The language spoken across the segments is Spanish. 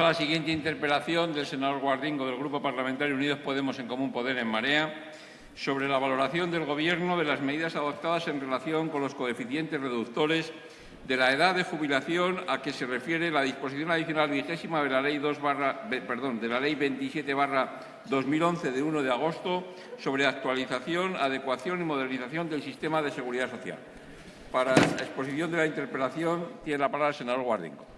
a la siguiente interpelación del senador Guardingo del Grupo Parlamentario Unidos Podemos en Común Poder en Marea sobre la valoración del Gobierno de las medidas adoptadas en relación con los coeficientes reductores de la edad de jubilación a que se refiere la disposición adicional vigésima de la Ley, 2 perdón, de la Ley 27 2011 de 1 de agosto sobre actualización, adecuación y modernización del sistema de seguridad social. Para la exposición de la interpelación tiene la palabra el senador Guardingo.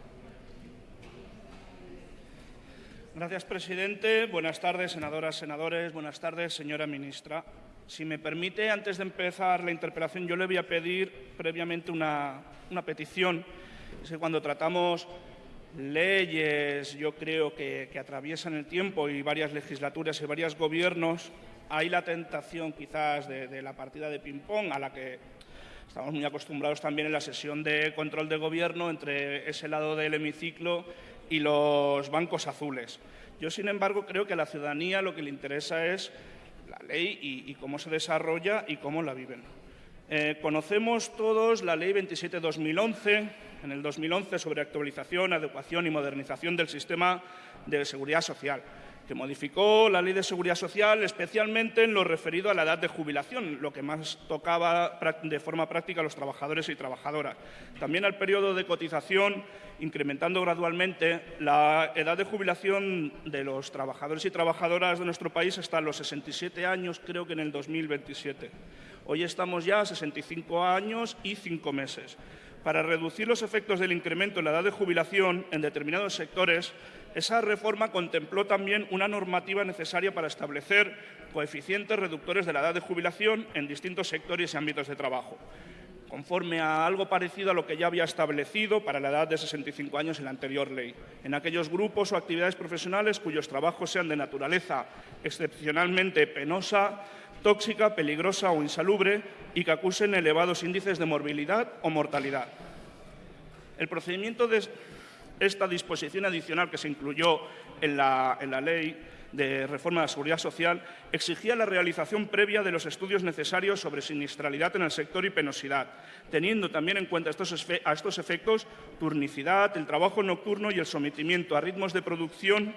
Gracias, presidente. Buenas tardes, senadoras, senadores. Buenas tardes, señora ministra. Si me permite, antes de empezar la interpelación, yo le voy a pedir previamente una, petición. Es que cuando tratamos leyes, yo creo que, atraviesan el tiempo y varias legislaturas y varios gobiernos, hay la tentación quizás de, de la partida de ping-pong a la que estamos muy acostumbrados también en la sesión de control de gobierno entre ese lado del hemiciclo y los bancos azules. Yo, sin embargo, creo que a la ciudadanía lo que le interesa es la ley y, cómo se desarrolla y cómo la viven. Eh, conocemos todos la Ley 27-2011, en el 2011 sobre actualización, adecuación y modernización del sistema de seguridad social que modificó la Ley de Seguridad Social, especialmente en lo referido a la edad de jubilación, lo que más tocaba de forma práctica a los trabajadores y trabajadoras. También al periodo de cotización, incrementando gradualmente la edad de jubilación de los trabajadores y trabajadoras de nuestro país hasta los 67 años, creo que en el 2027. Hoy estamos ya a 65 años y 5 meses. Para reducir los efectos del incremento en la edad de jubilación en determinados sectores, esa reforma contempló también una normativa necesaria para establecer coeficientes reductores de la edad de jubilación en distintos sectores y ámbitos de trabajo, conforme a algo parecido a lo que ya había establecido para la edad de 65 años en la anterior ley, en aquellos grupos o actividades profesionales cuyos trabajos sean de naturaleza excepcionalmente penosa, tóxica, peligrosa o insalubre y que acusen elevados índices de morbilidad o mortalidad. El procedimiento de esta disposición adicional que se incluyó en la, ley de reforma de la seguridad social exigía la realización previa de los estudios necesarios sobre sinistralidad en el sector y penosidad, teniendo también en cuenta a estos efectos turnicidad, el trabajo nocturno y el sometimiento a ritmos de producción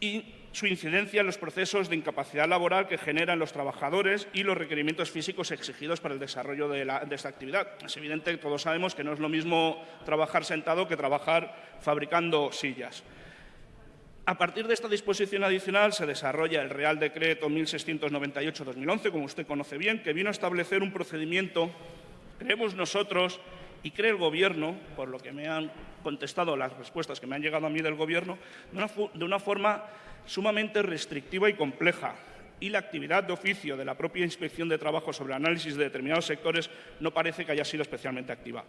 y su incidencia en los procesos de incapacidad laboral que generan los trabajadores y los requerimientos físicos exigidos para el desarrollo de, esta actividad. Es evidente que todos sabemos que no es lo mismo trabajar sentado que trabajar fabricando sillas. A partir de esta disposición adicional se desarrolla el Real Decreto 1698-2011, como usted conoce bien, que vino a establecer un procedimiento, creemos nosotros, y cree el Gobierno, por lo que me han contestado las respuestas que me han llegado a mí del Gobierno, de una forma sumamente restrictiva y compleja, y la actividad de oficio de la propia Inspección de Trabajo sobre análisis de determinados sectores no parece que haya sido especialmente activa.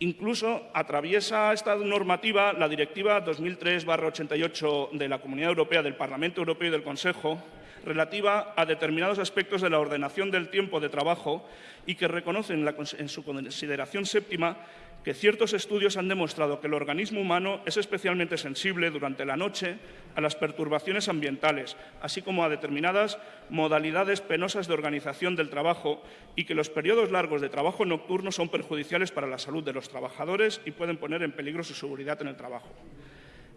Incluso atraviesa esta normativa la Directiva 2003-88 de la Comunidad Europea del Parlamento Europeo y del Consejo relativa a determinados aspectos de la ordenación del tiempo de trabajo y que reconocen en su consideración séptima que ciertos estudios han demostrado que el organismo humano es especialmente sensible durante la noche a las perturbaciones ambientales, así como a determinadas modalidades penosas de organización del trabajo y que los periodos largos de trabajo nocturno son perjudiciales para la salud de los trabajadores y pueden poner en peligro su seguridad en el trabajo.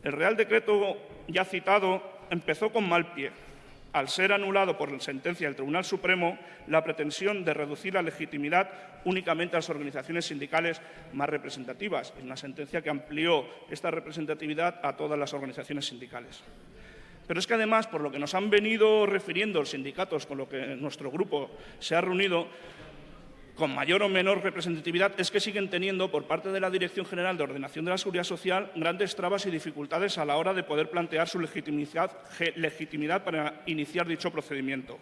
El Real Decreto ya citado empezó con mal pie, al ser anulado por la sentencia del Tribunal Supremo la pretensión de reducir la legitimidad únicamente a las organizaciones sindicales más representativas, en una sentencia que amplió esta representatividad a todas las organizaciones sindicales. Pero es que además, por lo que nos han venido refiriendo los sindicatos con lo que nuestro grupo se ha reunido, con mayor o menor representatividad es que siguen teniendo por parte de la Dirección General de Ordenación de la Seguridad Social grandes trabas y dificultades a la hora de poder plantear su legitimidad, para iniciar dicho procedimiento.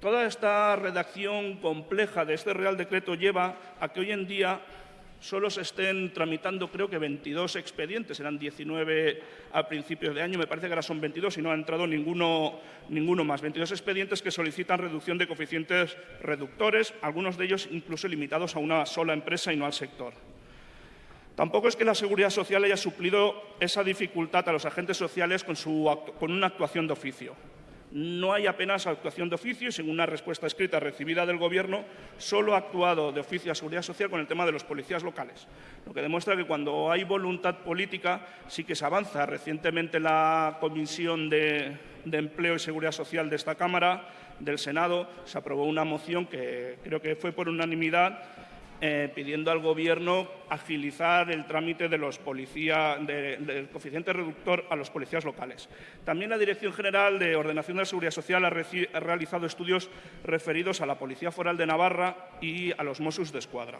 Toda esta redacción compleja de este Real Decreto lleva a que hoy en día solo se estén tramitando creo que 22 expedientes, eran 19 a principios de año, me parece que ahora son 22 y no ha entrado ninguno, más. 22 expedientes que solicitan reducción de coeficientes reductores, algunos de ellos incluso limitados a una sola empresa y no al sector. Tampoco es que la Seguridad Social haya suplido esa dificultad a los agentes sociales con una actuación de oficio. No hay apenas actuación de oficio y, según una respuesta escrita recibida del Gobierno, solo ha actuado de oficio a Seguridad Social con el tema de los policías locales, lo que demuestra que cuando hay voluntad política sí que se avanza. Recientemente la Comisión de, de Empleo y Seguridad Social de esta Cámara, del Senado, se aprobó una moción que creo que fue por unanimidad eh, pidiendo al Gobierno agilizar el trámite de los del coeficiente reductor a los policías locales. También la Dirección General de Ordenación de la Seguridad Social ha, ha realizado estudios referidos a la Policía Foral de Navarra y a los Mossos de Escuadra.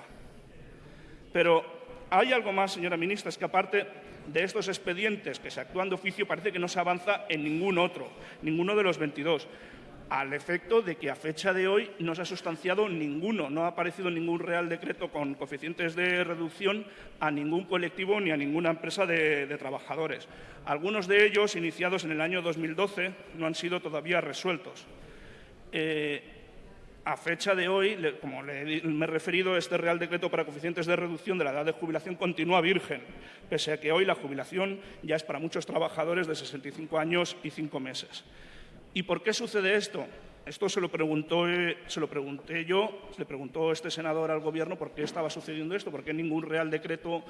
Pero hay algo más, señora ministra, es que aparte de estos expedientes que se actúan de oficio parece que no se avanza en ningún otro, ninguno de los 22 al efecto de que a fecha de hoy no se ha sustanciado ninguno, no ha aparecido ningún Real Decreto con coeficientes de reducción a ningún colectivo ni a ninguna empresa de, trabajadores. Algunos de ellos, iniciados en el año 2012, no han sido todavía resueltos. Eh, a fecha de hoy, como me he referido, este Real Decreto para coeficientes de reducción de la edad de jubilación continúa virgen, pese a que hoy la jubilación ya es para muchos trabajadores de 65 años y 5 meses. ¿Y por qué sucede esto? Esto se lo, preguntó, se lo pregunté yo, le preguntó este senador al Gobierno por qué estaba sucediendo esto, por qué ningún Real Decreto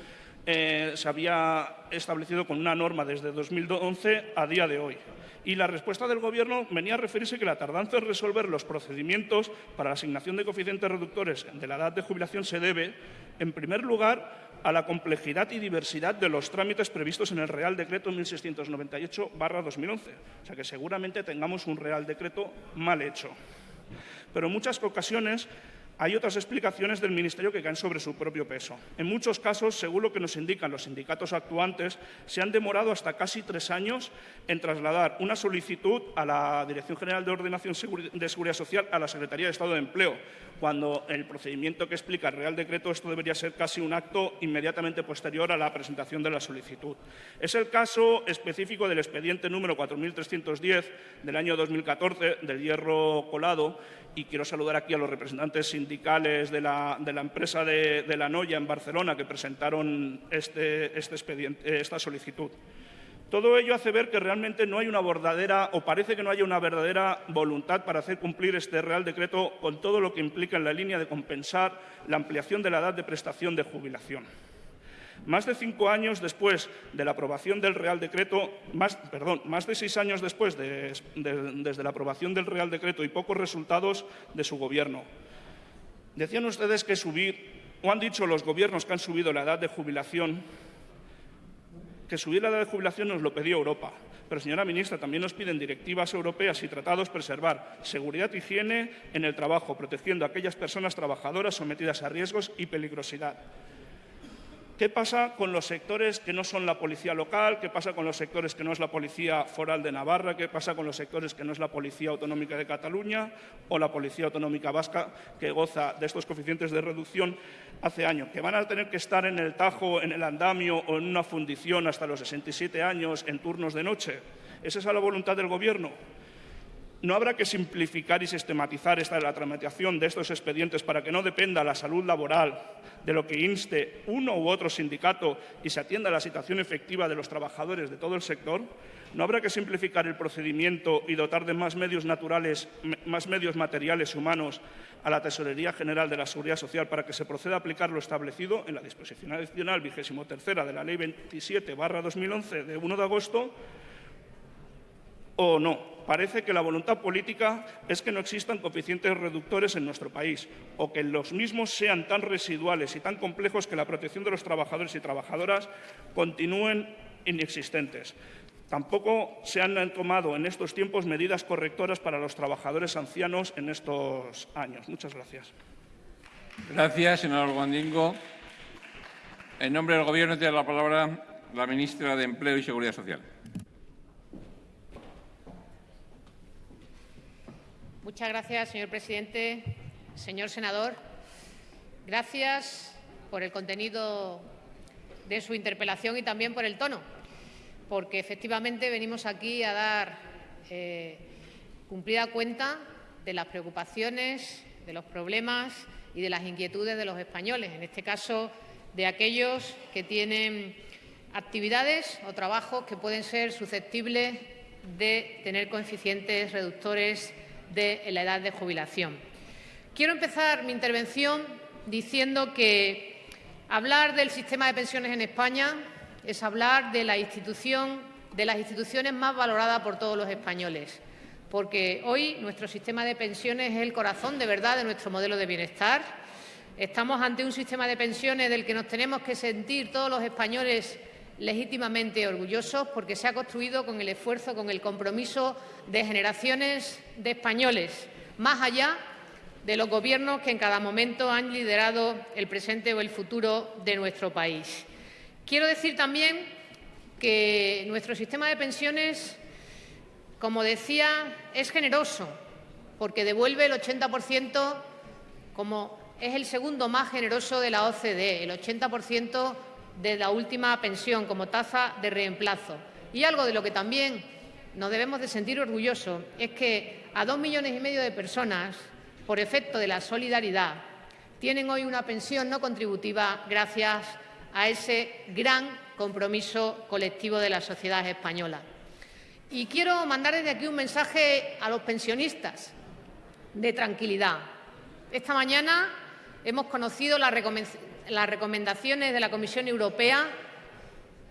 eh, se había establecido con una norma desde 2011 a día de hoy. Y la respuesta del Gobierno venía a referirse que la tardanza en resolver los procedimientos para la asignación de coeficientes reductores de la edad de jubilación se debe, en primer lugar, a la complejidad y diversidad de los trámites previstos en el Real Decreto 1698-2011. O sea que seguramente tengamos un Real Decreto mal hecho. Pero en muchas ocasiones hay otras explicaciones del Ministerio que caen sobre su propio peso. En muchos casos, según lo que nos indican los sindicatos actuantes, se han demorado hasta casi tres años en trasladar una solicitud a la Dirección General de Ordenación de Seguridad Social a la Secretaría de Estado de Empleo, cuando el procedimiento que explica el Real Decreto esto debería ser casi un acto inmediatamente posterior a la presentación de la solicitud. Es el caso específico del expediente número 4.310 del año 2014 del hierro colado y quiero saludar aquí a los representantes sindicales de la, empresa de, La Noya en Barcelona que presentaron este, este expediente, esta solicitud. Todo ello hace ver que realmente no hay una verdadera, o parece que no haya una verdadera voluntad para hacer cumplir este Real Decreto con todo lo que implica en la línea de compensar la ampliación de la edad de prestación de jubilación. Más de cinco años después de la aprobación del Real Decreto, más, perdón, más de seis años después desde la aprobación del Real Decreto y pocos resultados de su Gobierno. Decían ustedes que subir, o han dicho los gobiernos que han subido la edad de jubilación, que subir la edad de jubilación nos lo pedía Europa. Pero, señora ministra, también nos piden directivas europeas y tratados preservar seguridad y higiene en el trabajo, protegiendo a aquellas personas trabajadoras sometidas a riesgos y peligrosidad. ¿Qué pasa con los sectores que no son la policía local? ¿Qué pasa con los sectores que no es la policía foral de Navarra? ¿Qué pasa con los sectores que no es la policía autonómica de Cataluña o la policía autonómica vasca que goza de estos coeficientes de reducción hace años? ¿Que van a tener que estar en el Tajo, en el andamio o en una fundición hasta los 67 años en turnos de noche? ¿Es esa la voluntad del Gobierno? ¿No habrá que simplificar y sistematizar esta, la tramitación de estos expedientes para que no dependa la salud laboral de lo que inste uno u otro sindicato y se atienda a la situación efectiva de los trabajadores de todo el sector? ¿No habrá que simplificar el procedimiento y dotar de más medios naturales, más medios materiales humanos a la Tesorería General de la Seguridad Social para que se proceda a aplicar lo establecido en la disposición adicional vigésimo tercera de la Ley 27-2011 de 1 de agosto? ¿O no? parece que la voluntad política es que no existan coeficientes reductores en nuestro país o que los mismos sean tan residuales y tan complejos que la protección de los trabajadores y trabajadoras continúen inexistentes. Tampoco se han tomado en estos tiempos medidas correctoras para los trabajadores ancianos en estos años. Muchas gracias. Gracias, señor Gondingo. En nombre del Gobierno tiene la palabra la ministra de Empleo y Seguridad Social. Muchas gracias, señor presidente. Señor senador, gracias por el contenido de su interpelación y también por el tono, porque efectivamente venimos aquí a dar eh, cumplida cuenta de las preocupaciones, de los problemas y de las inquietudes de los españoles, en este caso de aquellos que tienen actividades o trabajos que pueden ser susceptibles de tener coeficientes reductores de la edad de jubilación. Quiero empezar mi intervención diciendo que hablar del sistema de pensiones en España es hablar de la institución, de las instituciones más valoradas por todos los españoles, porque hoy nuestro sistema de pensiones es el corazón de verdad de nuestro modelo de bienestar. Estamos ante un sistema de pensiones del que nos tenemos que sentir todos los españoles legítimamente orgullosos porque se ha construido con el esfuerzo, con el compromiso de generaciones de españoles, más allá de los gobiernos que en cada momento han liderado el presente o el futuro de nuestro país. Quiero decir también que nuestro sistema de pensiones, como decía, es generoso, porque devuelve el 80% como es el segundo más generoso de la OCDE, el 80% de la última pensión como tasa de reemplazo. Y algo de lo que también nos debemos de sentir orgullosos es que a dos millones y medio de personas, por efecto de la solidaridad, tienen hoy una pensión no contributiva gracias a ese gran compromiso colectivo de la sociedad española. Y quiero mandar desde aquí un mensaje a los pensionistas de tranquilidad. Esta mañana hemos conocido las recomendaciones de la Comisión Europea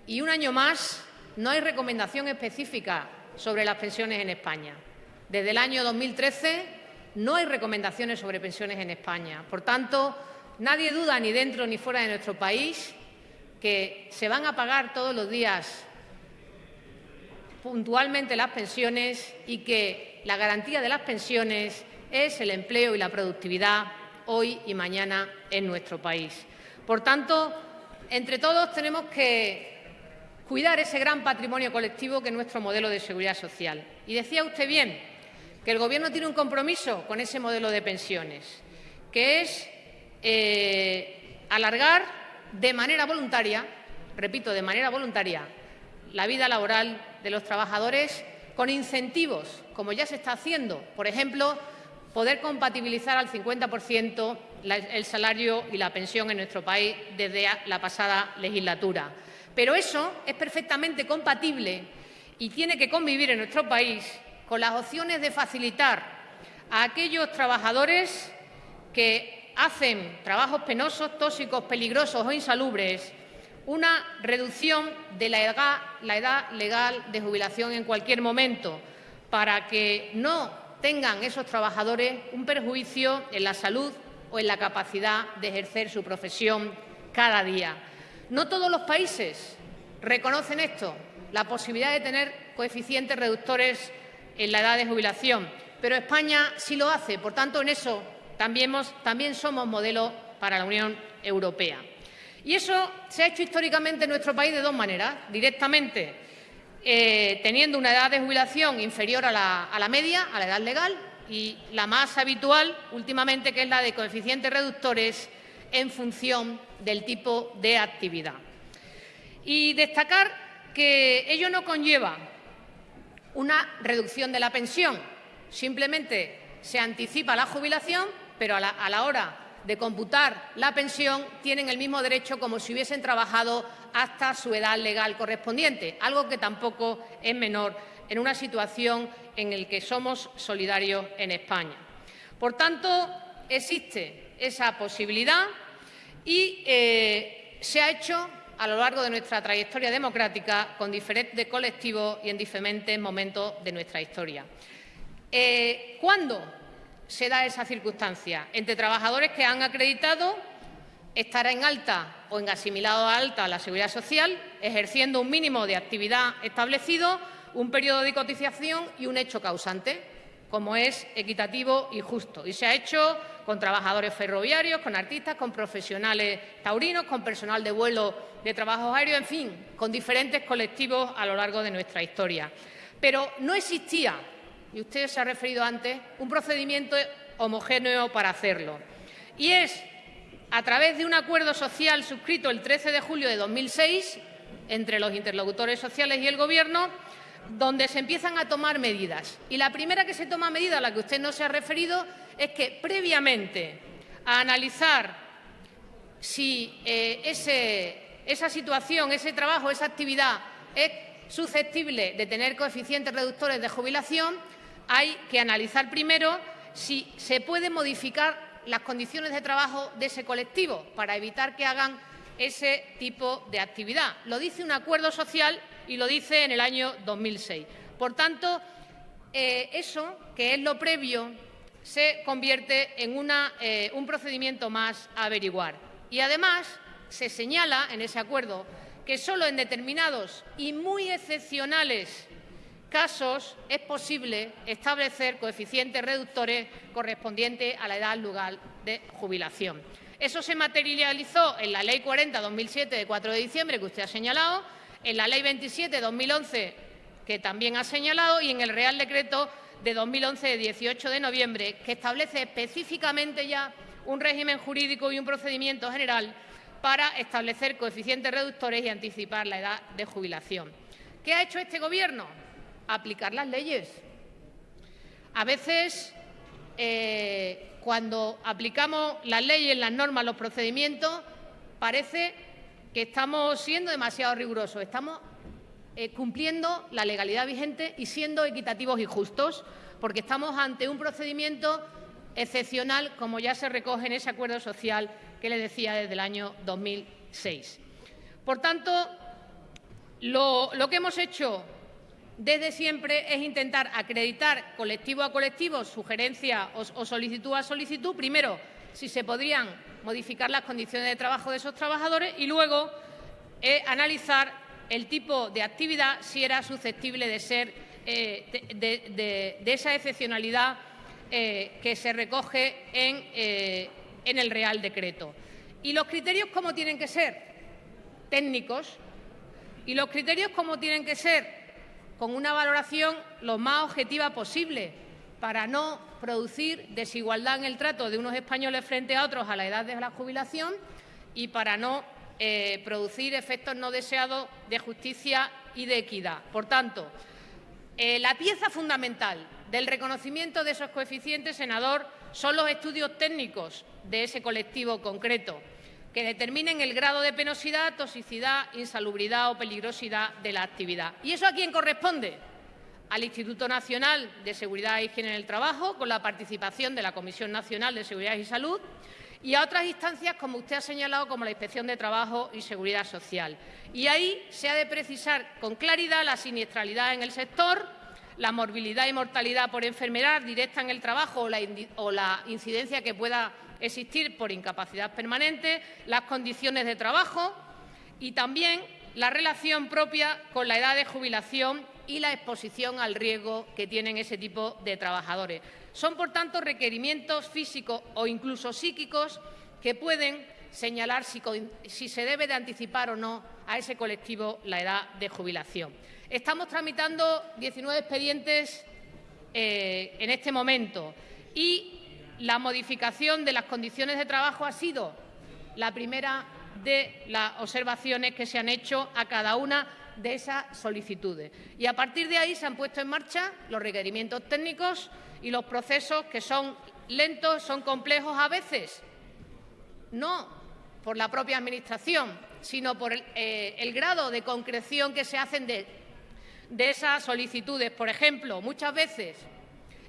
y un año más no hay recomendación específica sobre las pensiones en España. Desde el año 2013 no hay recomendaciones sobre pensiones en España. Por tanto, nadie duda ni dentro ni fuera de nuestro país que se van a pagar todos los días puntualmente las pensiones y que la garantía de las pensiones es el empleo y la productividad hoy y mañana en nuestro país. Por tanto, entre todos tenemos que cuidar ese gran patrimonio colectivo que es nuestro modelo de seguridad social. Y decía usted bien que el Gobierno tiene un compromiso con ese modelo de pensiones, que es eh, alargar de manera voluntaria, repito, de manera voluntaria, la vida laboral de los trabajadores con incentivos, como ya se está haciendo. Por ejemplo, poder compatibilizar al 50% el salario y la pensión en nuestro país desde la pasada legislatura. Pero eso es perfectamente compatible y tiene que convivir en nuestro país con las opciones de facilitar a aquellos trabajadores que hacen trabajos penosos, tóxicos, peligrosos o insalubres, una reducción de la edad, legal de jubilación en cualquier momento, para que no tengan esos trabajadores un perjuicio en la salud o en la capacidad de ejercer su profesión cada día. No todos los países reconocen esto, la posibilidad de tener coeficientes reductores en la edad de jubilación, pero España sí lo hace. Por tanto, en eso también, somos modelo para la Unión Europea. Y eso se ha hecho históricamente en nuestro país de dos maneras. Directamente, eh, teniendo una edad de jubilación inferior a la, a la media, a la edad legal, y la más habitual últimamente, que es la de coeficientes reductores en función del tipo de actividad. Y destacar que ello no conlleva una reducción de la pensión, simplemente se anticipa la jubilación pero a la, hora de computar la pensión tienen el mismo derecho como si hubiesen trabajado hasta su edad legal correspondiente, algo que tampoco es menor en una situación en la que somos solidarios en España. Por tanto, existe esa posibilidad y eh, se ha hecho a lo largo de nuestra trayectoria democrática con diferentes colectivos y en diferentes momentos de nuestra historia. Eh, ¿Cuándo se da esa circunstancia entre trabajadores que han acreditado estar en alta o en asimilado a alta la seguridad social, ejerciendo un mínimo de actividad establecido, un periodo de cotización y un hecho causante, como es equitativo y justo. Y se ha hecho con trabajadores ferroviarios, con artistas, con profesionales taurinos, con personal de vuelo de trabajo aéreo, en fin, con diferentes colectivos a lo largo de nuestra historia. Pero no existía y usted se ha referido antes, un procedimiento homogéneo para hacerlo. Y es a través de un acuerdo social suscrito el 13 de julio de 2006 entre los interlocutores sociales y el Gobierno, donde se empiezan a tomar medidas. Y la primera que se toma medida, a la que usted no se ha referido, es que previamente a analizar si eh, esa situación, ese trabajo, esa actividad es susceptible de tener coeficientes reductores de jubilación, hay que analizar primero si se pueden modificar las condiciones de trabajo de ese colectivo para evitar que hagan ese tipo de actividad. Lo dice un acuerdo social y lo dice en el año 2006. Por tanto, eh, eso, que es lo previo, se convierte en eh, un procedimiento más a averiguar. Y además se señala en ese acuerdo que solo en determinados y muy excepcionales casos es posible establecer coeficientes reductores correspondientes a la edad lugar de jubilación. Eso se materializó en la Ley 40-2007 de 4 de diciembre, que usted ha señalado, en la Ley 27-2011, que también ha señalado, y en el Real Decreto de 2011 de 18 de noviembre, que establece específicamente ya un régimen jurídico y un procedimiento general para establecer coeficientes reductores y anticipar la edad de jubilación. ¿Qué ha hecho este Gobierno? Aplicar las leyes. A veces, eh, cuando aplicamos las leyes, las normas, los procedimientos, parece que estamos siendo demasiado rigurosos. Estamos eh, cumpliendo la legalidad vigente y siendo equitativos y justos, porque estamos ante un procedimiento excepcional, como ya se recoge en ese acuerdo social que le decía desde el año 2006. Por tanto, lo, que hemos hecho desde siempre es intentar acreditar colectivo a colectivo, sugerencia o, solicitud a solicitud, primero, si se podrían modificar las condiciones de trabajo de esos trabajadores y luego eh, analizar el tipo de actividad si era susceptible de ser eh, de, esa excepcionalidad eh, que se recoge en, en el Real Decreto. ¿Y los criterios cómo tienen que ser? Técnicos. ¿Y los criterios cómo tienen que ser? Con una valoración lo más objetiva posible para no producir desigualdad en el trato de unos españoles frente a otros a la edad de la jubilación y para no eh, producir efectos no deseados de justicia y de equidad. Por tanto, eh, la pieza fundamental del reconocimiento de esos coeficientes, senador, son los estudios técnicos de ese colectivo concreto, que determinen el grado de penosidad, toxicidad, insalubridad o peligrosidad de la actividad. ¿Y eso a quién corresponde? Al Instituto Nacional de Seguridad e Higiene en el Trabajo, con la participación de la Comisión Nacional de Seguridad y Salud, y a otras instancias, como usted ha señalado, como la Inspección de Trabajo y Seguridad Social. Y ahí se ha de precisar con claridad la siniestralidad en el sector, la morbilidad y mortalidad por enfermedad directa en el trabajo o la, incidencia que pueda existir por incapacidad permanente, las condiciones de trabajo y también la relación propia con la edad de jubilación y la exposición al riesgo que tienen ese tipo de trabajadores. Son, por tanto, requerimientos físicos o incluso psíquicos que pueden señalar si se debe de anticipar o no a ese colectivo la edad de jubilación. Estamos tramitando 19 expedientes eh, en este momento y la modificación de las condiciones de trabajo ha sido la primera de las observaciones que se han hecho a cada una de esas solicitudes. Y a partir de ahí se han puesto en marcha los requerimientos técnicos y los procesos que son lentos, son complejos a veces, no por la propia Administración, sino por el, eh, grado de concreción que se hacen de esas solicitudes. Por ejemplo, muchas veces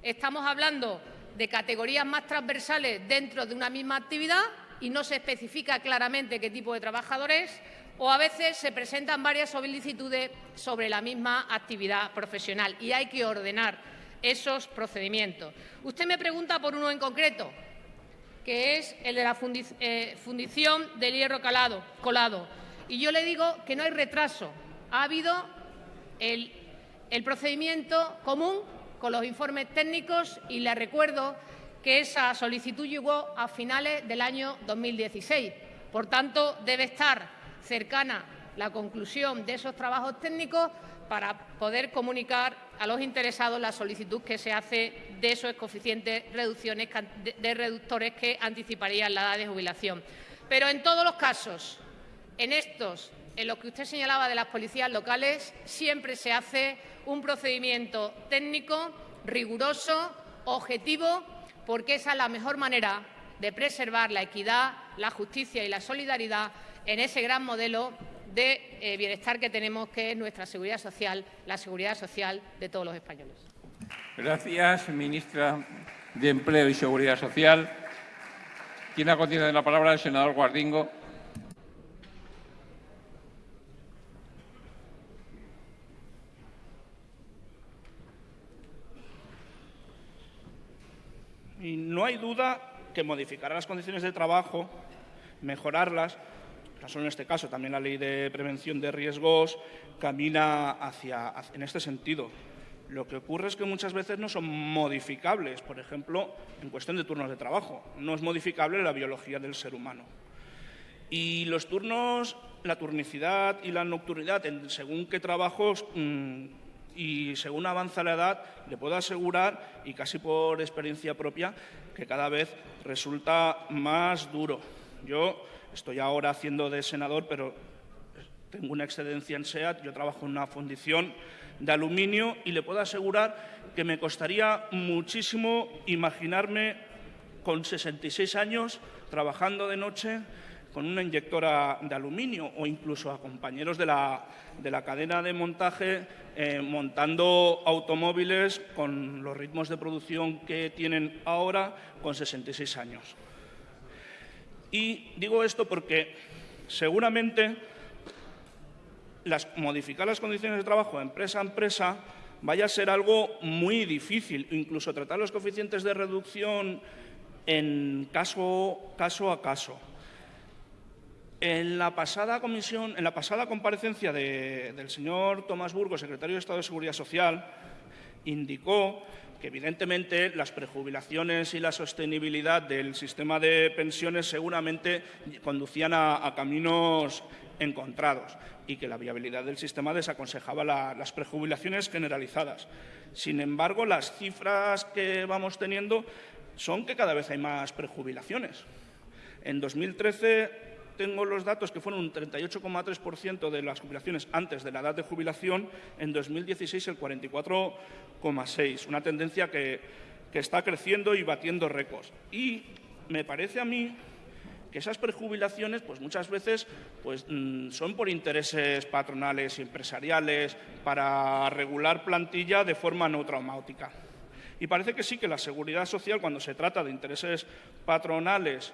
estamos hablando de categorías más transversales dentro de una misma actividad y no se especifica claramente qué tipo de trabajador es, o a veces se presentan varias solicitudes sobre la misma actividad profesional y hay que ordenar esos procedimientos. Usted me pregunta por uno en concreto, que es el de la eh, fundición del hierro calado, colado. Y yo le digo que no hay retraso. Ha habido el, procedimiento común con los informes técnicos y le recuerdo que esa solicitud llegó a finales del año 2016. Por tanto, debe estar cercana la conclusión de esos trabajos técnicos para poder comunicar a los interesados la solicitud que se hace de esos coeficientes reducciones, de reductores que anticiparían la edad de jubilación. Pero en todos los casos, en estos en lo que usted señalaba de las policías locales, siempre se hace un procedimiento técnico, riguroso, objetivo, porque esa es la mejor manera de preservar la equidad, la justicia y la solidaridad en ese gran modelo de eh, bienestar que tenemos, que es nuestra seguridad social, la seguridad social de todos los españoles. Gracias, ministra de Empleo y Seguridad Social. Tiene a continuación la palabra el senador Guardingo. Y no hay duda que modificar las condiciones de trabajo, mejorarlas, caso en este caso también la ley de prevención de riesgos camina hacia, en este sentido. Lo que ocurre es que muchas veces no son modificables, por ejemplo, en cuestión de turnos de trabajo. No es modificable la biología del ser humano. Y los turnos, la turnicidad y la nocturnidad, según qué trabajos mm, y según avanza la edad, le puedo asegurar, y casi por experiencia propia, que cada vez resulta más duro. Yo estoy ahora haciendo de senador, pero tengo una excedencia en SEAT, yo trabajo en una fundición de aluminio y le puedo asegurar que me costaría muchísimo imaginarme con 66 años trabajando de noche con una inyectora de aluminio o incluso a compañeros de la, de la cadena de montaje eh, montando automóviles con los ritmos de producción que tienen ahora con 66 años. Y digo esto porque seguramente modificar las condiciones de trabajo empresa a empresa vaya a ser algo muy difícil, incluso tratar los coeficientes de reducción en caso, caso a caso. En la pasada la comparecencia del señor Tomás Burgos, secretario de Estado de Seguridad Social, indicó que evidentemente las prejubilaciones y la sostenibilidad del sistema de pensiones seguramente conducían a caminos encontrados y que la viabilidad del sistema desaconsejaba las prejubilaciones generalizadas. Sin embargo, las cifras que vamos teniendo son que cada vez hay más prejubilaciones. En 2013 tengo los datos que fueron un 38,3% de las jubilaciones antes de la edad de jubilación, en 2016 el 44,6%, una tendencia que, que está creciendo y batiendo récords. Y me parece a mí que esas prejubilaciones pues muchas veces pues, mm, son por intereses patronales y empresariales para regular plantilla de forma no traumática. Y parece que sí que la seguridad social, cuando se trata de intereses patronales,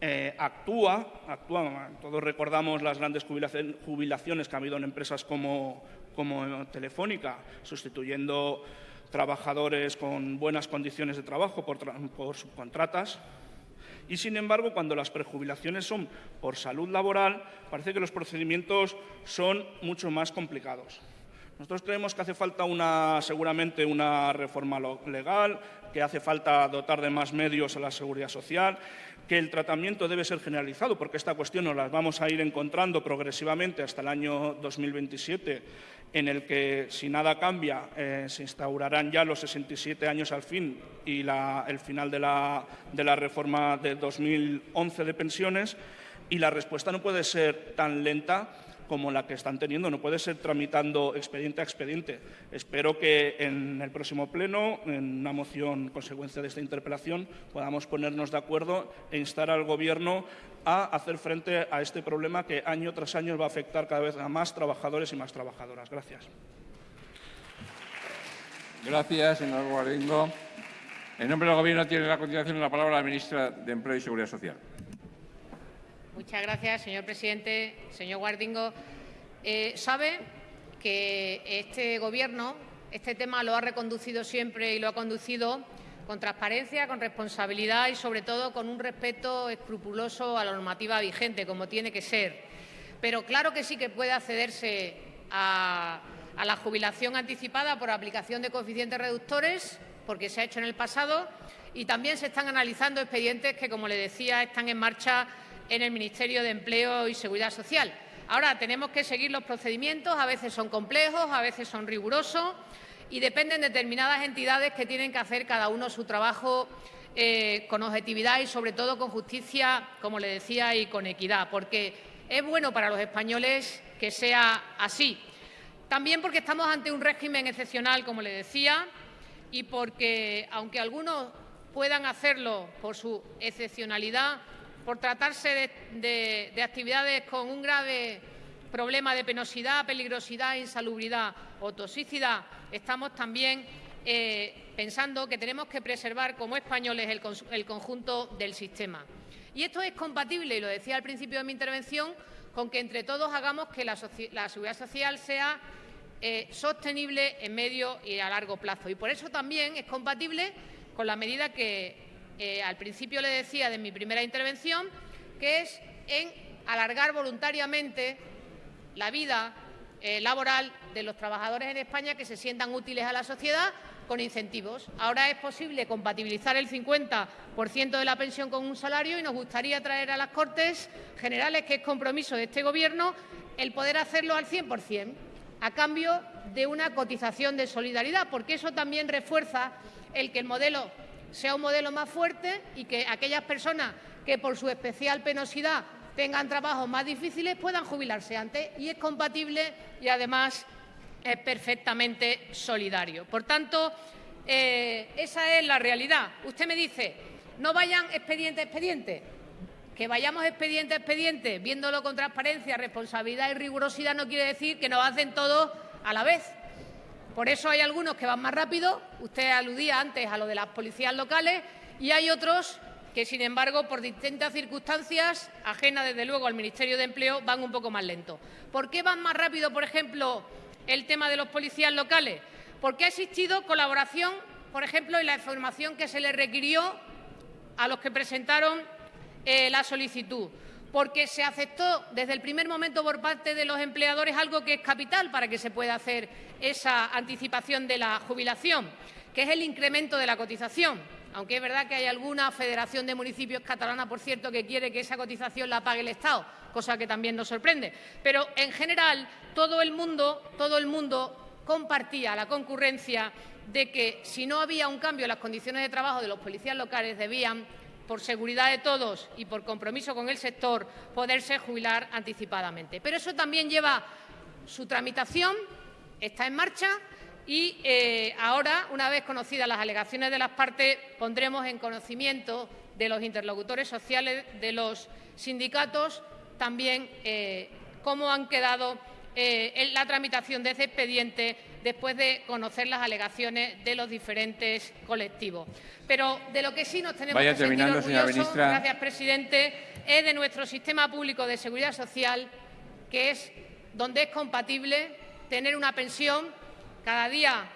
eh, actúa, actúa, todos recordamos las grandes jubilaciones que ha habido en empresas como, Telefónica, sustituyendo trabajadores con buenas condiciones de trabajo por, por subcontratas, y, sin embargo, cuando las prejubilaciones son por salud laboral, parece que los procedimientos son mucho más complicados. Nosotros creemos que hace falta una, seguramente una reforma legal, que hace falta dotar de más medios a la seguridad social, que el tratamiento debe ser generalizado, porque esta cuestión nos la vamos a ir encontrando progresivamente hasta el año 2027 en el que, si nada cambia, eh, se instaurarán ya los 67 años al fin y el final de la, de la reforma de 2011 de pensiones, y la respuesta no puede ser tan lenta como la que están teniendo. No puede ser tramitando expediente a expediente. Espero que en el próximo pleno, en una moción consecuencia de esta interpelación, podamos ponernos de acuerdo e instar al Gobierno a hacer frente a este problema que año tras año va a afectar cada vez a más trabajadores y más trabajadoras. Gracias. Gracias, señor Guardingo. En nombre del Gobierno tiene la continuación la palabra la ministra de Empleo y Seguridad Social. Muchas gracias, señor presidente. Señor Guardingo, eh, sabe que este Gobierno este tema lo ha reconducido siempre y lo ha conducido con transparencia, con responsabilidad y, sobre todo, con un respeto escrupuloso a la normativa vigente, como tiene que ser. Pero claro que sí que puede accederse a, a la jubilación anticipada por aplicación de coeficientes reductores, porque se ha hecho en el pasado, y también se están analizando expedientes que, como le decía, están en marcha en el Ministerio de Empleo y Seguridad Social. Ahora tenemos que seguir los procedimientos, a veces son complejos, a veces son rigurosos y dependen de determinadas entidades que tienen que hacer cada uno su trabajo eh, con objetividad y, sobre todo, con justicia, como le decía, y con equidad, porque es bueno para los españoles que sea así. También porque estamos ante un régimen excepcional, como le decía, y porque, aunque algunos puedan hacerlo por su excepcionalidad, por tratarse de, actividades con un grave problema de penosidad, peligrosidad, insalubridad o toxicidad, estamos también eh, pensando que tenemos que preservar como españoles el, conjunto del sistema. Y esto es compatible, y lo decía al principio de mi intervención, con que entre todos hagamos que la, seguridad social sea eh, sostenible en medio y a largo plazo. Y por eso también es compatible con la medida que eh, al principio le decía de mi primera intervención, que es en alargar voluntariamente la vida eh, laboral de los trabajadores en España que se sientan útiles a la sociedad con incentivos. Ahora es posible compatibilizar el 50% de la pensión con un salario y nos gustaría traer a las Cortes Generales, que es compromiso de este Gobierno, el poder hacerlo al 100%, a cambio de una cotización de solidaridad, porque eso también refuerza el que el modelo sea un modelo más fuerte y que aquellas personas que por su especial penosidad tengan trabajos más difíciles puedan jubilarse antes y es compatible y además es perfectamente solidario. Por tanto, eh, esa es la realidad. Usted me dice, no vayan expediente a expediente. Que vayamos expediente a expediente, viéndolo con transparencia, responsabilidad y rigurosidad, no quiere decir que nos hacen todo a la vez. Por eso hay algunos que van más rápido, usted aludía antes a lo de las policías locales, y hay otros que, sin embargo, por distintas circunstancias, ajenas desde luego al Ministerio de Empleo, van un poco más lento. ¿Por qué van más rápido, por ejemplo, el tema de los policías locales? Porque ha existido colaboración, por ejemplo, en la información que se le requirió a los que presentaron eh, la solicitud porque se aceptó desde el primer momento por parte de los empleadores algo que es capital para que se pueda hacer esa anticipación de la jubilación, que es el incremento de la cotización aunque es verdad que hay alguna federación de municipios catalana, por cierto, que quiere que esa cotización la pague el Estado, cosa que también nos sorprende. Pero, en general, todo el mundo, todo el mundo compartía la concurrencia de que, si no había un cambio en las condiciones de trabajo de los policías locales, debían por seguridad de todos y por compromiso con el sector, poderse jubilar anticipadamente. Pero eso también lleva su tramitación, está en marcha y eh, ahora, una vez conocidas las alegaciones de las partes, pondremos en conocimiento de los interlocutores sociales, de los sindicatos, también eh, cómo han quedado eh, en la tramitación de ese expediente después de conocer las alegaciones de los diferentes colectivos. Pero de lo que sí nos tenemos que sentir orgullosos, gracias, presidente, es de nuestro sistema público de seguridad social, que es donde es compatible tener una pensión cada día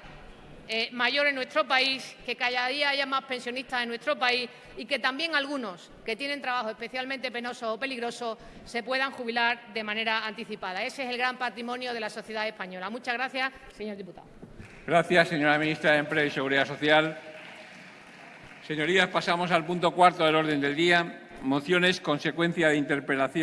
eh, mayor en nuestro país, que cada día haya más pensionistas en nuestro país y que también algunos que tienen trabajo especialmente penoso o peligroso se puedan jubilar de manera anticipada. Ese es el gran patrimonio de la sociedad española. Muchas gracias, señor diputado. Gracias, señora ministra de Empleo y Seguridad Social. Señorías, pasamos al punto cuarto del orden del día. Mociones consecuencia de interpelación.